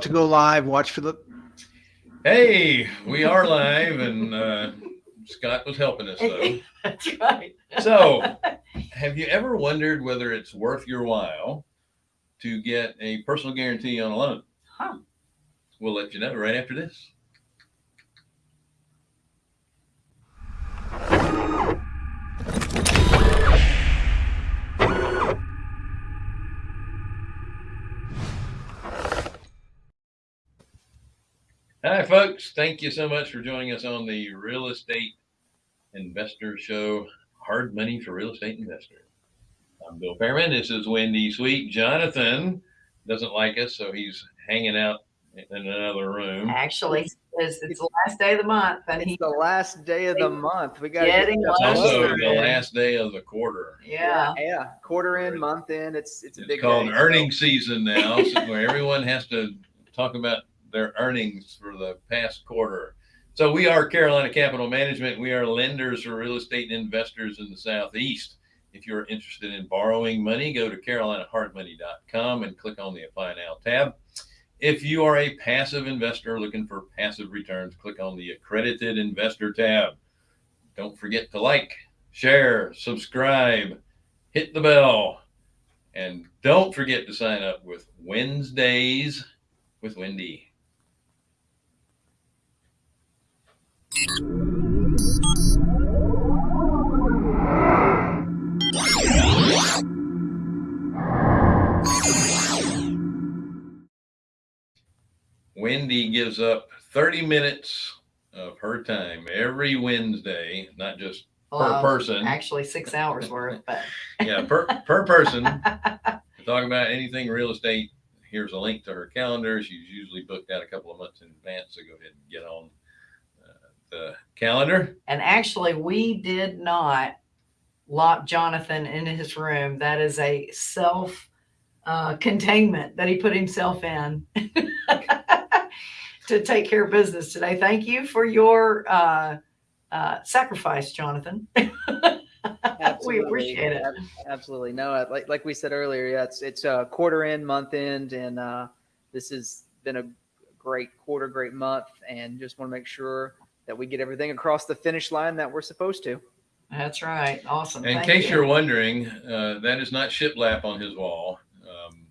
to go live. Watch for the. Hey, we are live, and uh, Scott was helping us though. That's right. So, have you ever wondered whether it's worth your while to get a personal guarantee on a loan? Huh. We'll let you know right after this. Hi, folks. Thank you so much for joining us on the Real Estate Investor Show Hard Money for Real Estate Investors. I'm Bill Fairman. This is Wendy Sweet. Jonathan doesn't like us, so he's hanging out in another room. Actually, it's, it's the last day of the month, and he, It's the last day of the month. We got Getting It's also the last day of the quarter. yeah, Yeah, quarter in, month in. It's it's a It's big called day, so- season now, so where everyone has to talk about their earnings for the past quarter. So we are Carolina Capital Management. We are lenders for real estate investors in the Southeast. If you're interested in borrowing money, go to carolinahardmoney.com and click on the Apply Now tab. If you are a passive investor looking for passive returns, click on the Accredited Investor tab. Don't forget to like, share, subscribe, hit the bell, and don't forget to sign up with Wednesdays with Wendy. Wendy gives up 30 minutes of her time every Wednesday, not just per person. actually six hours worth, but Yeah, per, per person. talk about anything real estate, here's a link to her calendar. She's usually booked out a couple of months in advance, so go ahead and get on the calendar. and actually, we did not lock Jonathan in his room. That is a self uh, containment that he put himself in to take care of business today. Thank you for your uh, uh, sacrifice, Jonathan. we appreciate it. Absolutely. No, like like we said earlier, yeah, it's it's uh, quarter end, month end, and uh, this has been a great quarter, great month, and just want to make sure that we get everything across the finish line that we're supposed to. That's right. Awesome. In Thank case you. you're wondering, uh, that is not shiplap on his wall. Um,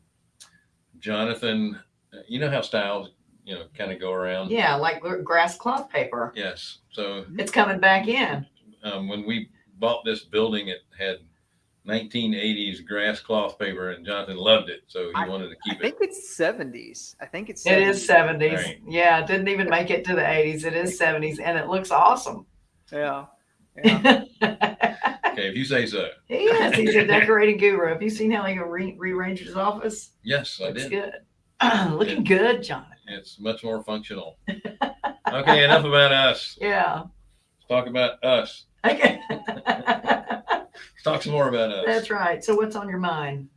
Jonathan, uh, you know how styles, you know, kind of go around. Yeah, like gr- grass cloth paper. Yes. So It's coming back in. um, when we bought this building, it had 1980s grass cloth paper, and Jonathan loved it, so he I- wanted to I keep it. I think it's seventies. I think it's It is 70s. Right. Yeah, it didn't even make it to the 80s. It is 70s and it looks awesome. Yeah. Yeah. Okay, if you say so. he is. He's a decorating guru. Have you seen how he re- rearranged his office? Yes, I Looks did. good. Looking good, Jonathan. It's much more functional. Okay, enough about us. Yeah. Let's talk about us. Okay. Talk some more about us. That's right. So what's on your mind?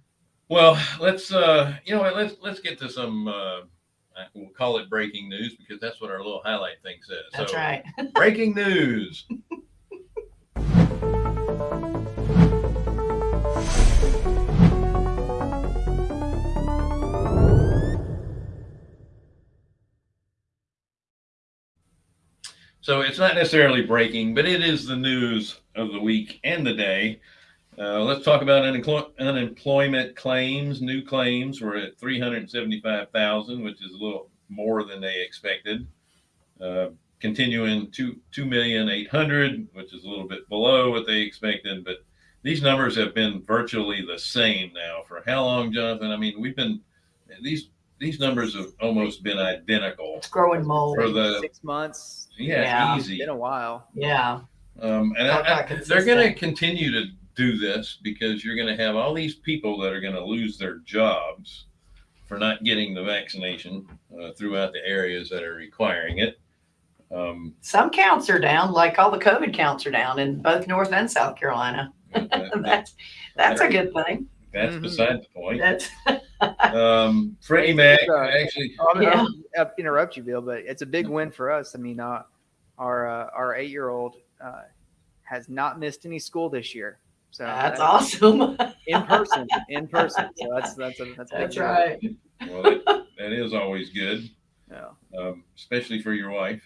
Well, let's uh, you know? Let's let's get to some. Uh, we'll call it breaking news because that's what our little highlight thing says. That's So, right. Breaking news. So it's not necessarily breaking, but it is the news of the week and the day. Uh, let's talk about unemployment claims. New claims were at 375,000, which is a little more than they expected. Uh, continuing to 2,800,000, which is a little bit below what they expected. But these numbers have been virtually the same now for how long, Jonathan? I mean, we've been these these numbers have almost been identical It's growing mold. for the Six months. yeah, Yeah. easy. Been a while. Yeah. Um, and Talk I, about I, they're going to continue to do this because you're going to have all these people that are going to lose their jobs for not getting the vaccination uh, throughout the areas that are requiring it. Um, Some counts are down, like all the COVID counts are down in both North and South Carolina. that- that- that's that's a good thing. that's Mhm. beside the point. That's Um, Freddie Mac Uh, actually, I'm Yeah. I'll interrupt you, Bill, but it's a big win for us. I mean, uh, our uh, our eight year old uh, has not missed any school this year. So that's that- awesome. in person, in person. So that's that's a that's a big That's deal. right. well, they, that is always good, Yeah. um, especially for your wife.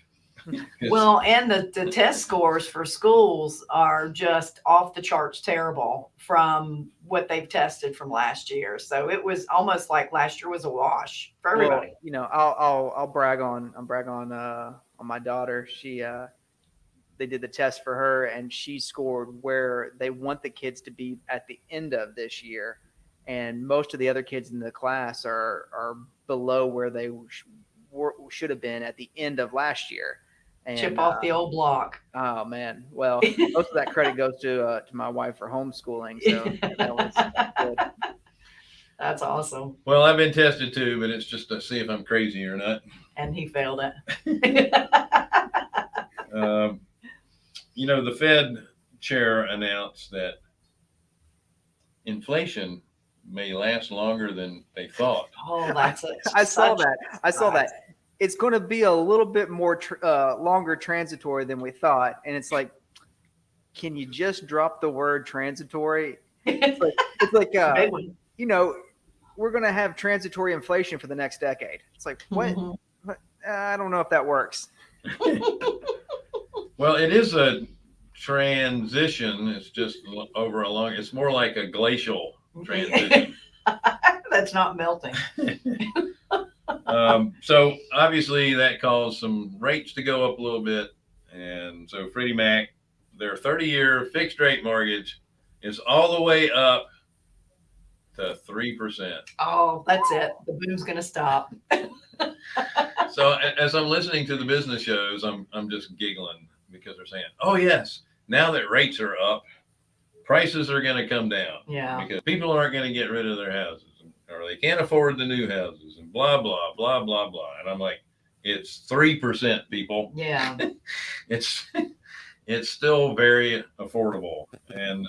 Well, and the, the test scores for schools are just off the charts terrible from what they've tested from last year. So it was almost like last year was a wash for Well, everybody. you know, I'll I'll I'll brag on I'll brag on uh on my daughter. She uh they did the test for her and she scored where they want the kids to be at the end of this year. And most of the other kids in the class are are below where they sh- were, should have been at the end of last year. And, Chip off uh, the old block. Oh man. Well, most of that credit goes to uh, to my wife for homeschooling. So that was good. That's awesome. Well, I've been tested too, but it's just to see if I'm crazy or not. And he failed it. Um, you know, the Fed chair announced that inflation may last longer than they thought. oh, that's it. I saw that. I saw that. It's going to be a little bit more tr- uh, longer transitory than we thought, and it's like, can you just drop the word transitory? It's like, uh, Big one. you know, we're going to have transitory inflation for the next decade. It's like, what? Mhm. I don't know if that works. Well, it is a transition. It's just over a long, it's more like a glacial transition. That's not melting. um, so obviously that caused some rates to go up a little bit. And so Freddie Mac, their 30 year fixed rate mortgage is all the way up to 3%. Oh, that's it. The boom's gonna stop. So as I'm listening to the business shows, I'm, I'm just giggling because they're saying, oh, yes, now that rates are up, prices are going to come down. Yeah. because people aren't going to get rid of their houses or they can't afford the new houses and blah blah blah blah blah and i'm like it's 3% people Yeah. it's it's still very affordable and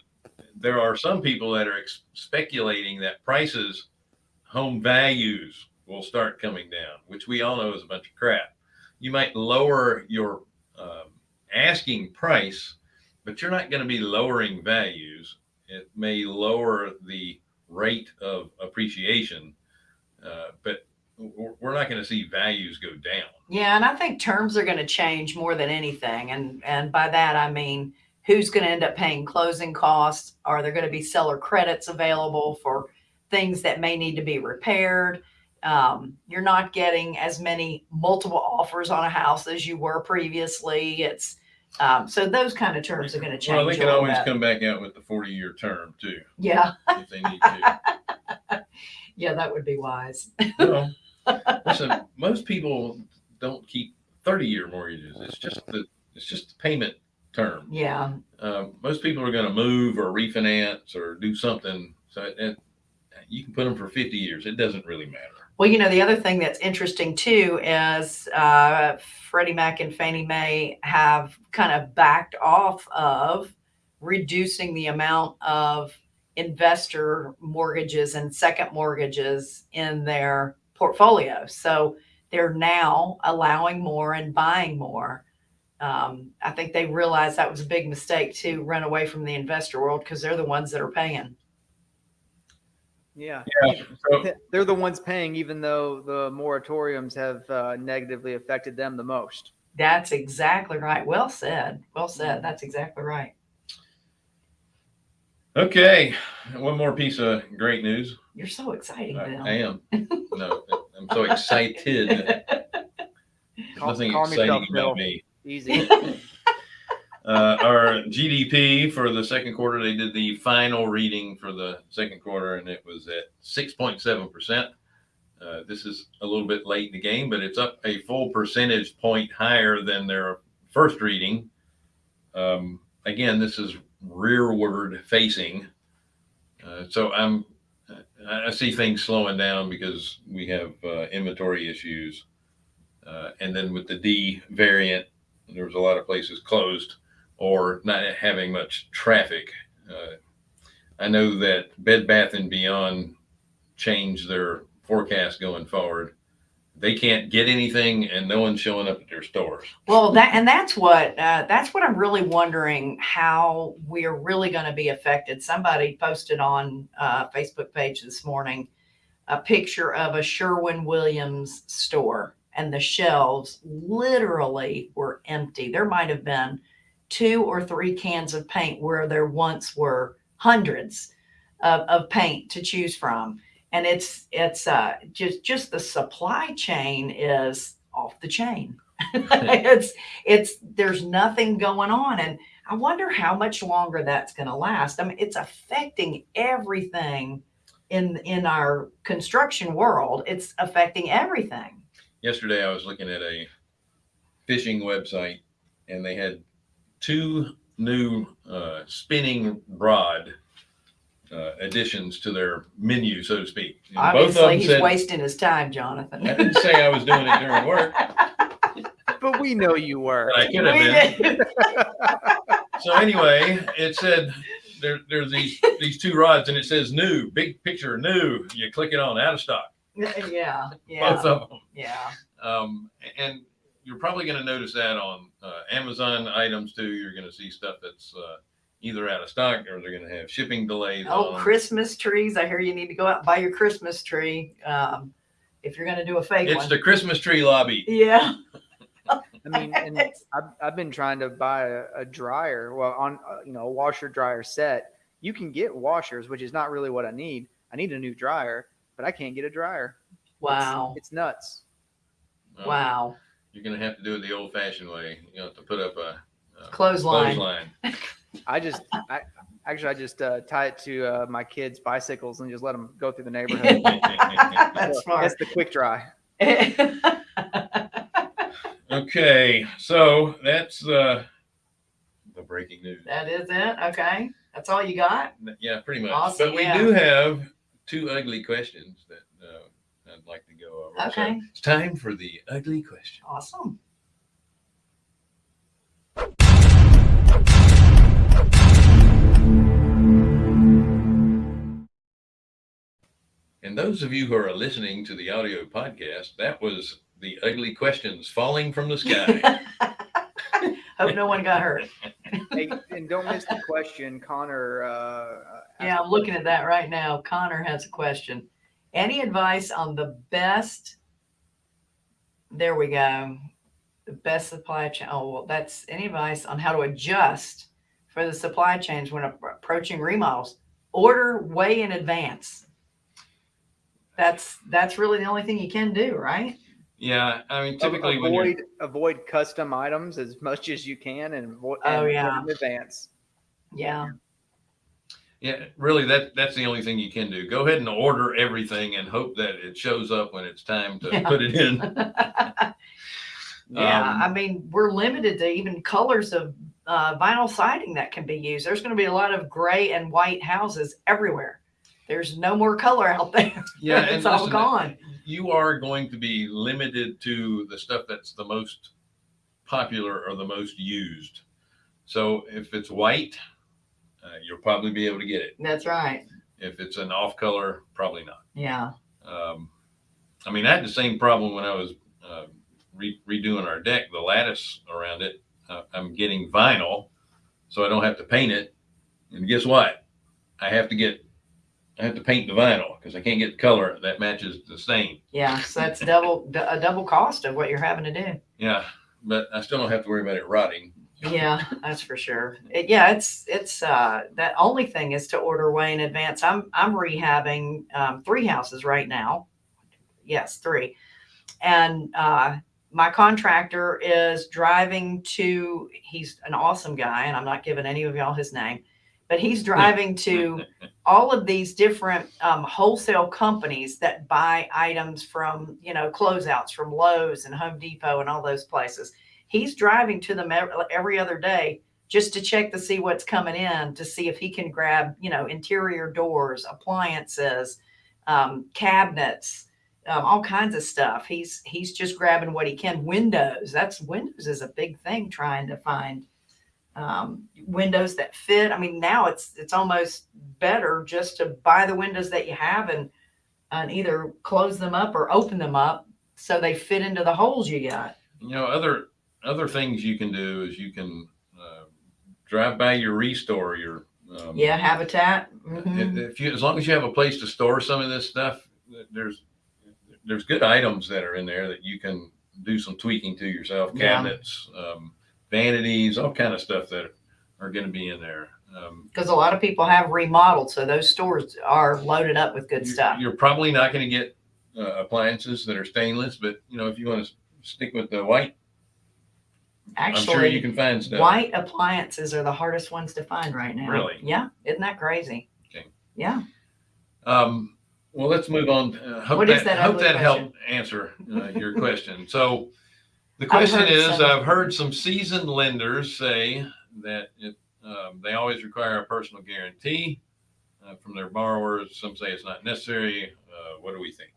there are some people that are ex- speculating that prices home values will start coming down which we all know is a bunch of crap you might lower your um, asking price but you're not going to be lowering values it may lower the rate of appreciation, uh, but we're not going to see values go down. Yeah, and I think terms are going to change more than anything, and and by that I mean who's going to end up paying closing costs? Are there going to be seller credits available for things that may need to be repaired? Um, you're not getting as many multiple offers on a house as you were previously. It's um, so those kind of terms are going to change. Well, they can always bit. come back out with the 40 year term too, Yeah, if they need to. yeah, that would be wise. well, listen, most people don't keep 30 year mortgages. It's just the, it's just the payment term. Yeah, Uh, most people are going to move or refinance or do something. So it, it- you can put them for 50 years. It doesn't really matter. Well, you know, the other thing that's interesting too is uh, Freddie Mac and Fannie Mae have kind of backed off of reducing the amount of investor mortgages and second mortgages in their portfolio. So they're now allowing more and buying more. Um, I think they realized that was a big mistake to run away from the investor world because they're the ones that are paying. Yeah. Yeah. So, They're the ones paying, even though the moratoriums have uh, negatively affected them the most. That's exactly right. Well said. Well said. That's exactly right. okay. One more piece of great news. You're so excited. I, I am. No, I'm so excited. There's nothing calm yourself, exciting Bill. about me. Easy. Uh, our GDP for the second quarter, they did the final reading for the second quarter, and it was at 6.7%. Uh, this is a little bit late in the game, but it's up a full percentage point higher than their first reading. Um, again, this is rearward facing. Uh, so I'm, I I see things slowing down because we have uh, inventory issues. Uh, and then with the D variant, there was a lot of places closed or not having much traffic. Uh, I know that Bed Bath and Beyond changed their forecast going forward. They can't get anything, and no one's showing up at their stores. Well, that and that's what uh, that's what I'm really wondering how we're really going to be affected. Somebody posted on uh, Facebook page this morning a picture of a Sherwin Williams store and the shelves literally were empty. There might have been two or three cans of paint where there once were hundreds of, of paint to choose from. And it's, it's, uh, just, just the supply chain is off the chain. it's, it's, there's nothing going on. And I wonder how much longer that's going to last. I mean, it's affecting everything in, in our construction world. It's affecting everything. Yesterday, I was looking at a fishing website and they had two new uh, spinning rod uh, additions to their menu, so to speak. And Obviously, he's said, wasting his time, Jonathan. I didn't say I was doing it during work, But we know you were. I could have We been. So anyway, it said there, there's these these two rods and it says new, big picture, new. You click it on, out of stock, yeah, yeah. both yeah, of them. yeah. Um, and you're probably going to notice that on uh, Amazon items too. You're going to see stuff that's uh, either out of stock or they're going to have shipping delays. Oh, on. Christmas trees. I hear you need to go out and buy your Christmas tree. Um, if you're going to do a fake It's one. the Christmas tree lobby. yeah. I mean, and I've, I've been trying to buy a, a dryer. Well, on uh, you know a washer dryer set, you can get washers, which is not really what I need. I need a new dryer, but I can't get a dryer. Wow. it's, nuts. Um, Wow. You're going to have to do it the old fashioned way. You have to put up a, a Clothesline. clothesline. I just, I actually, I just uh, tie it to uh, my kids' bicycles and just let them go through the neighborhood. That's So smart. That's the quick dry. okay. So that's uh, the breaking news. that is it. Okay. That's all you got? Yeah, pretty much. Awesome, but we yeah. do have two ugly questions that uh, I'd like to go over. So Okay. it's time for the ugly question. Awesome. And those of you who are listening to the audio podcast, that was the ugly questions falling from the sky. Hope no one got hurt. Hey, and don't miss the question, Connor. Uh, Yeah, I'm looking at that right now. Connor has a question. Any advice on the best? There we go. The best supply chain. Oh, well, that's any advice on how to adjust for the supply chains when approaching remodels? Order way in advance. That's that's really the only thing you can do, right? yeah, I mean, Av- typically when you're avoid avoid custom items as much as you can and, avo- Oh, yeah. in advance. Yeah. Yeah, really, that that's the only thing you can do. Go ahead and order everything and hope that it shows up when it's time to Yeah. put it in. Yeah, Um, I mean, we're limited to even colors of uh, vinyl siding that can be used. There's going to be a lot of gray and white houses everywhere. There's no more color out there. Yeah, it's all listen, gone. You are going to be limited to the stuff that's the most popular or the most used. So if it's white, uh, you'll probably be able to get it. That's right. If it's an off color, probably not. Yeah. Um, I mean, I had the same problem when I was uh, re- redoing our deck, the lattice around it. Uh, I'm getting vinyl, so I don't have to paint it. And guess what? I have to get, I have to paint the vinyl because I can't get the color that matches the stain. Yeah. So that's double a double cost of what you're having to do. Yeah, but I still don't have to worry about it rotting. Yeah, that's for sure. It, yeah, it's it's uh that only thing is to order way in advance. I'm I'm rehabbing um, three houses right now. Yes, three, and uh, my contractor is driving to. He's an awesome guy, and I'm not giving any of y'all his name, but he's driving to all of these different um, wholesale companies that buy items from you know closeouts from Lowe's and Home Depot and all those places he's driving to them every other day just to check to see what's coming in to see if he can grab you know interior doors appliances um, cabinets um, all kinds of stuff. He's he's just grabbing what he can. Windows that's windows is a big thing trying to find um, windows that fit. I mean now it's it's almost better just to buy the windows that you have and and either close them up or open them up so they fit into the holes you got. You know, other other things you can do is you can uh, drive by your restore your um, Yeah, habitat. Mhm. if if you as long as you have a place to store some of this stuff there's there's good items that are in there that you can do some tweaking to yourself. Yeah. Cabinets, um, vanities, all kind of stuff that are going to be in there. Um, Because a lot of people have remodeled, so those stores are loaded up with good you- stuff. You're probably not going to get uh, appliances that are stainless, but you know if you want to stick with the white, I'm sure you Actually, can find stuff. white appliances are the hardest ones to find right now. Really? Yeah. Isn't that crazy? Okay. Yeah. Um, well, let's move on. Uh, hope What that, is that hope that helped answer uh, your question. So the question heard is, some. I've heard some seasoned lenders say that it, um, they always require a personal guarantee uh, from their borrowers. Some say it's not necessary. Uh, what do we think?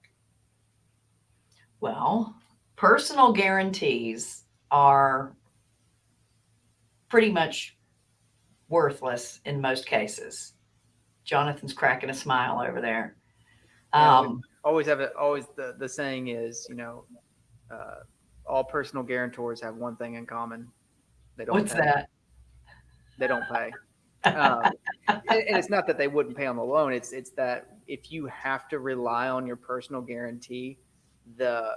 Well, personal guarantees are pretty much worthless in most cases. Jonathan's cracking a smile over there. Yeah, Um, always have it. Always the the saying is, you know, uh, all personal guarantors have one thing in common. They don't. what's pay. that? They don't pay. um, and, and it's not that they wouldn't pay on the loan. It's it's that if you have to rely on your personal guarantee, the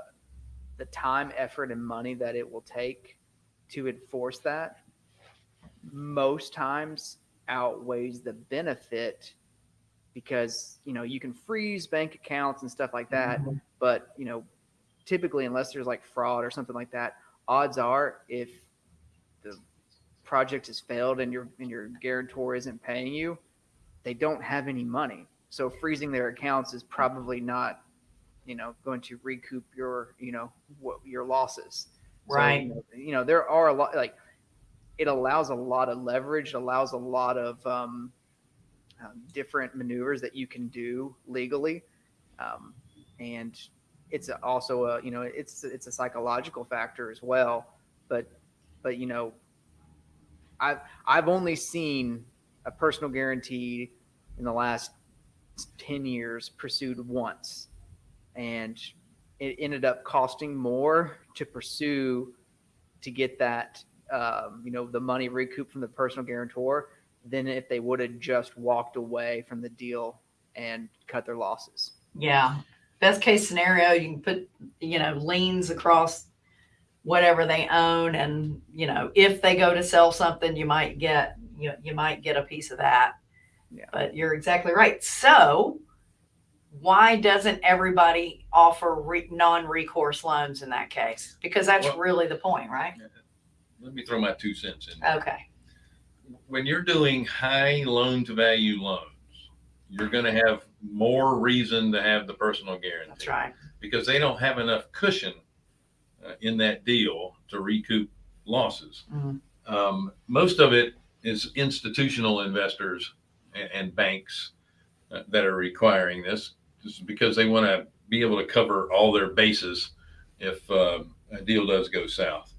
the time, effort, and money that it will take to enforce that most times outweighs the benefit because you know you can freeze bank accounts and stuff like that Mhm. but you know typically unless there's like fraud or something like that odds are if the project has failed and your and your guarantor isn't paying you they don't have any money so freezing their accounts is probably not you know going to recoup your you know what your losses. So, Right. you know, you know there are a lot like it allows a lot of leverage it allows a lot of um, um, different maneuvers that you can do legally. Um, and it's also a you know it's it's a psychological factor as well. But but you know i've i've only seen a personal guarantee in the last 10 years pursued once and it ended up costing more to pursue to get that um, you know the money recouped from the personal guarantor than if they would have just walked away from the deal and cut their losses Yeah. Best case scenario, you can put, you know, liens across whatever they own. And, you know, if they go to sell something, you might get, you, you might get a piece of that. Yeah. But you're exactly right. So why doesn't everybody offer re- non-recourse loans in that case? Because that's Well- really the point, right? Let me throw my two cents in. Okay. when you're doing high loan to value loans, you're going to have more reason to have the personal guarantee That's right. because they don't have enough cushion uh, in that deal to recoup losses. Mhm. Um, most of it is institutional investors and, and banks uh, that are requiring this because they want to be able to cover all their bases if uh, a deal does go south.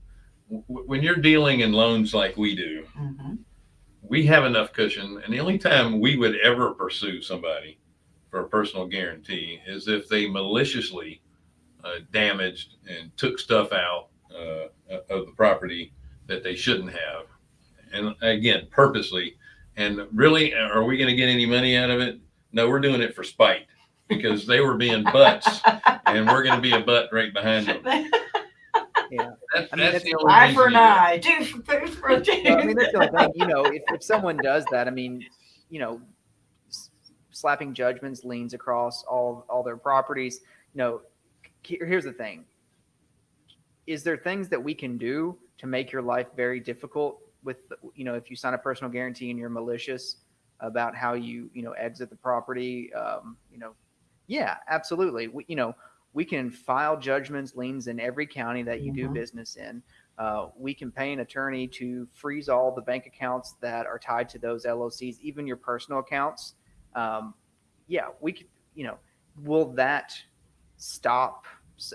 W- when you're dealing in loans like we do, Mhm. we have enough cushion and the only time we would ever pursue somebody for a personal guarantee is if they maliciously uh, damaged and took stuff out uh, of the property that they shouldn't have and again purposely and really are we going to get any money out of it no we're doing it for spite because they were being butts and we're going to be a butt right behind them Yeah. That's, I mean, that's that's the only Eye reason for you an eye, two for two for a two. Well, I mean, that's the only thing. You know, if, if someone does that, I mean, you know, slapping judgments, liens across all all their properties. You know, here's the thing: is there things that we can do to make your life very difficult? With you know, if you sign a personal guarantee and you're malicious about how you you know exit the property, um, you know, yeah, absolutely. We, you know, we can file judgments, liens in every county that you do Mhm. business in. Uh, we can pay an attorney to freeze all the bank accounts that are tied to those LOCs, even your personal accounts. Um, yeah, we could, you know, will that stop?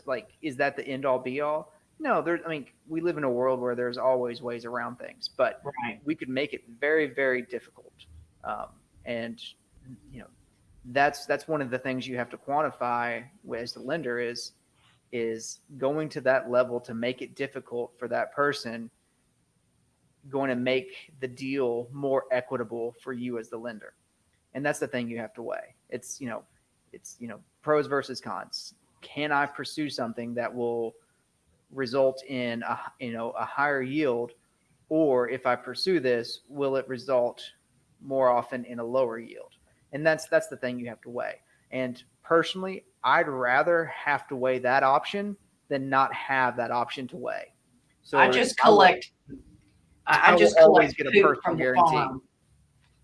Like, is that the end all be all? No, there, I mean, we live in a world where there's always ways around things, but Right. we could make it very, very difficult. Um, and, you know, that's, that's one of the things you have to quantify as the lender is, is going to that level to make it difficult for that person going to make the deal more equitable for you as the lender and that's the thing you have to weigh it's you know it's you know pros versus cons. Can I pursue something that will result in a you know a higher yield, or if I pursue this, will it result more often in a lower yield? And that's that's the thing you have to weigh. And personally, I'd rather have to weigh that option than not have that option to weigh. So I just collect. I, I just always collect get a poop personal from the guarantee. farm.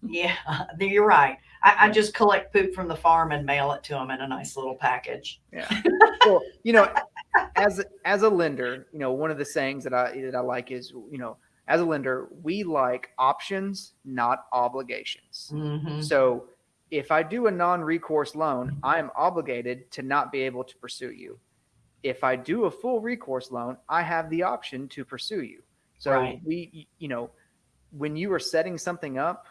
Yeah, you're right. I, I just collect poop from the farm and mail it to them in a nice little package. Yeah. well, you know, as as a lender, you know, one of the sayings that I that I like is, you know, as a lender, we like options, not obligations. Mhm. So if I do a non-recourse loan, I am obligated to not be able to pursue you. If I do a full recourse loan, I have the option to pursue you. So Right. we, you know, when you are setting something up,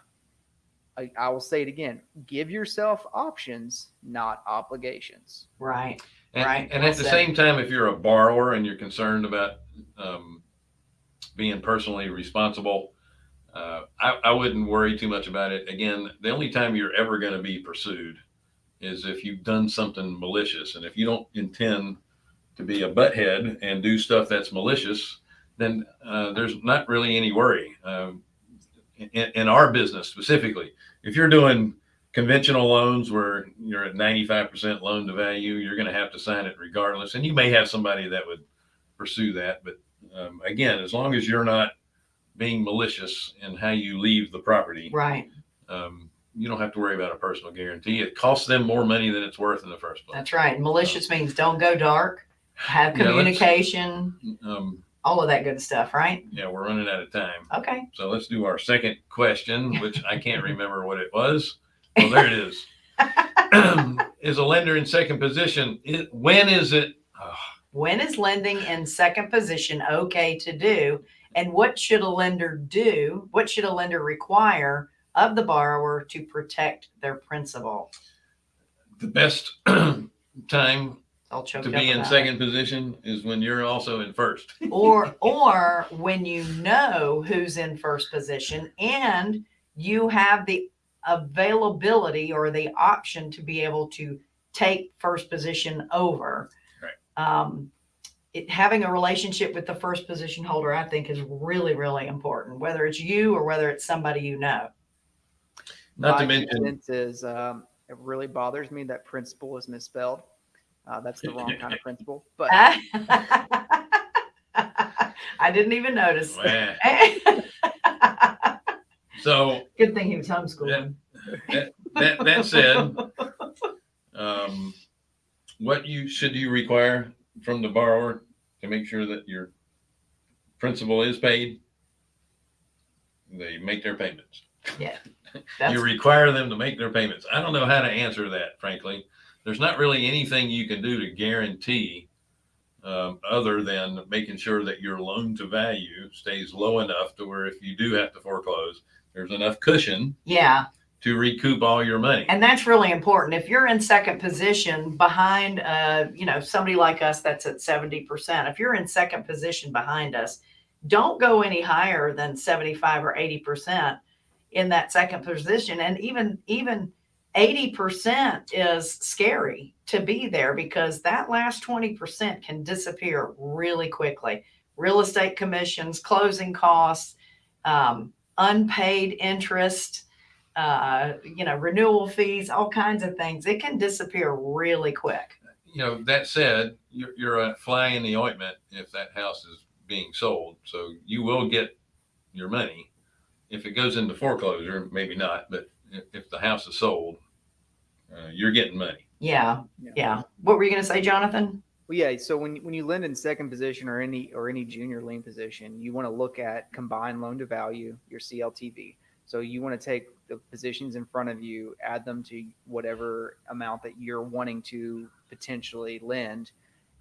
I, I will say it again: give yourself options, not obligations. Right. And, Right, and at the same time, if you're a borrower and you're concerned about um, being personally responsible, uh, I, I wouldn't worry too much about it. Again, the only time you're ever going to be pursued is if you've done something malicious. And if you don't intend to be a butthead and do stuff that's malicious, then uh, there's not really any worry. Um, in, in our business specifically, if you're doing conventional loans where you're at 95% loan to value, you're going to have to sign it regardless. And you may have somebody that would pursue that. But um, again, as long as you're not being malicious in how you leave the property, Right. um, you don't have to worry about a personal guarantee. It costs them more money than it's worth in the first place. That's right. Malicious means don't go dark, have Yeah, let's- communication, Um, all of that good stuff, right? yeah, we're running out of time. Okay. So let's do our second question, which I can't remember what it was. Oh, there it is. is a lender in second position? It, when is it? When is lending in second position okay to do? And what should a lender do? What should a lender require of the borrower to protect their principal? the best time to be in about it. second position is when you're also in first. or or when you know who's in first position and you have the availability or the option to be able to take first position over Right. um, it, having a relationship with the first position holder i think is really really important whether it's you or whether it's somebody you know Not My to mention, sense is um, it really bothers me that principal is misspelled. Uh, that's the wrong kind of principal. But i didn't even notice Wah. so good thing he was homeschooling that that said, um, what you should you require from the borrower to make sure that your principal is paid? They make their payments. That's- you require them to make their payments. I don't know how to answer that, frankly. There's not really anything you can do to guarantee um, other than making sure that your loan to value stays low enough to where if you do have to foreclose, there's enough cushion yeah to recoup all your money. And that's really important. If you're in second position behind, uh, you know, somebody like us that's at 70%, if you're in second position behind us, don't go any higher than 75 or 80% in that second position. And even, even 80% is scary to be there because that last 20% can disappear really quickly. Real estate commissions, closing costs, um, unpaid interest, uh, you know, renewal fees, all kinds of things. It can disappear really quick. you know, that said, you're, you're a fly in the ointment if that house is being sold. So you will get your money. If it goes into foreclosure, maybe not, but if, if the house is sold, uh, you're getting money. Yeah, Yeah. yeah. What were you going to say, Jonathan? Well, yeah. So when when you lend in second position or any or any junior lien position, you want to look at combined loan to value, your CLTV. So you want to take the positions in front of you, add them to whatever amount that you're wanting to potentially lend,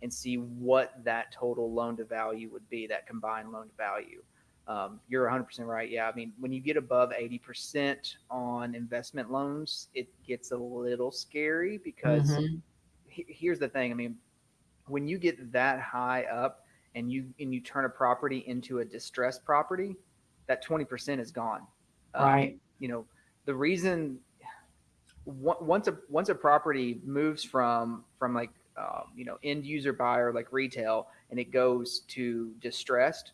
and see what that total loan to value would be. That combined loan to value. Um, you're 100% right. Yeah. I mean, when you get above 80% on investment loans, it gets a little scary because Mhm. he- here's the thing. I mean, when you get that high up and you and you turn a property into a distressed property, that 20% is gone. Um, Right. You know, the reason once a once a property moves from from like um, you know end user buyer like retail and it goes to distressed,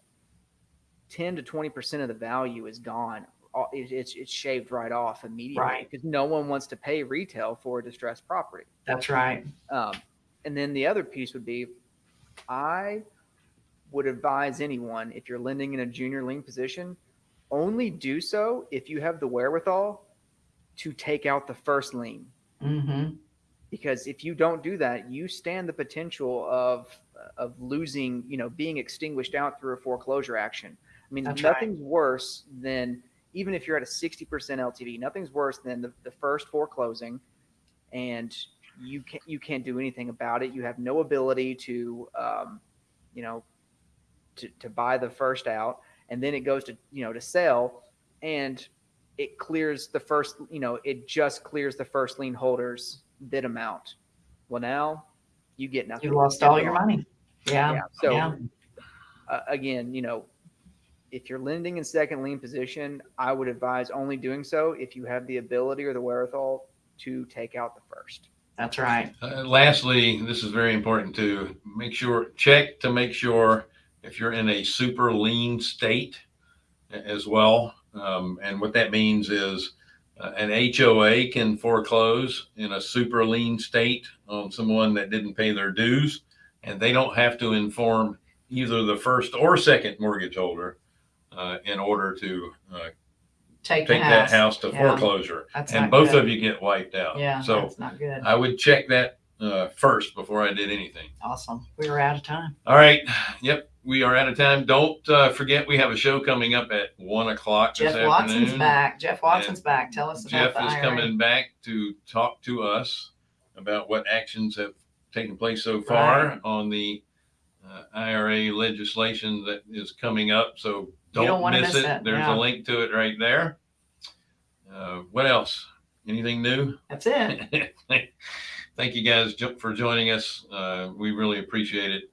ten to twenty percent of the value is gone. It- It's it's shaved right off immediately Right. because no one wants to pay retail for a distressed property. That's right. Um, and then the other piece would be, I would advise anyone if you're lending in a junior lien position, only do so if you have the wherewithal to take out the first lien. Mm-hmm. Because if you don't do that, you stand the potential of of losing, you know, being extinguished out through a foreclosure action. I mean, That's right. nothing's worse than even if you're at a 60% LTV, nothing's worse than the, the first foreclosing and you can't you can't do anything about it. You have no ability to um, you know to, to buy the first out and then it goes to you know to sell and it clears the first you know it just clears the first lien holders bid amount. Well now you get nothing. You lost all your money. Yeah. Yeah. So yeah. uh, again, you know, if you're lending in second lien position, I would advise only doing so if you have the ability or the wherewithal to take out the first. That's right. Uh, lastly, this is very important to make sure, check to make sure if you're in a super lien state as well. Um, and what that means is uh, an HOA can foreclose in a super lien state on someone that didn't pay their dues, and they don't have to inform either the first or second mortgage holder uh, in order to uh, Take, take that house. house to Yeah. foreclosure. That's And both good. of you get wiped out. Yeah. So that's not good. I would check that uh, first before I did anything. awesome. We were out of time. All right. Yep. We are out of time. Don't uh, forget we have a show coming up at one o'clock Jeff this Watson's afternoon. back. Jeff Watson's back. Tell us Jeff is IRA. coming back to talk to us about what actions have taken place so far Right. on the uh, IRA legislation that is coming up. So don't, don't miss, miss it. it. There's Yeah. a link to it right there. Uh, what else? Anything new? That's it. Thank you guys for joining us. Uh, we really appreciate it.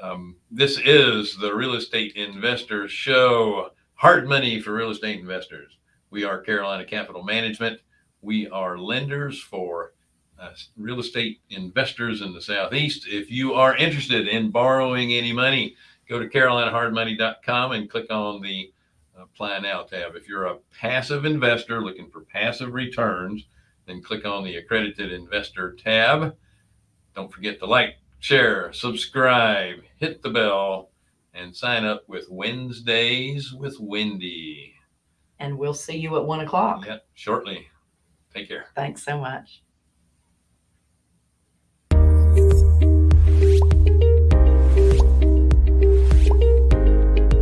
Um, this is the Real Estate Investor Show. Hard money for real estate investors. We are Carolina Capital Management. We are lenders for uh, real estate investors in the Southeast. If you are interested in borrowing any money, go to carolinahardmoney.com and click on the uh, Plan Now tab. If you're a passive investor looking for passive returns, then click on the accredited investor tab. Don't forget to like, share, subscribe, hit the bell, and sign up with Wednesdays with Wendy. And we'll see you at one o'clock. Yep, shortly. Take care. Thanks so much.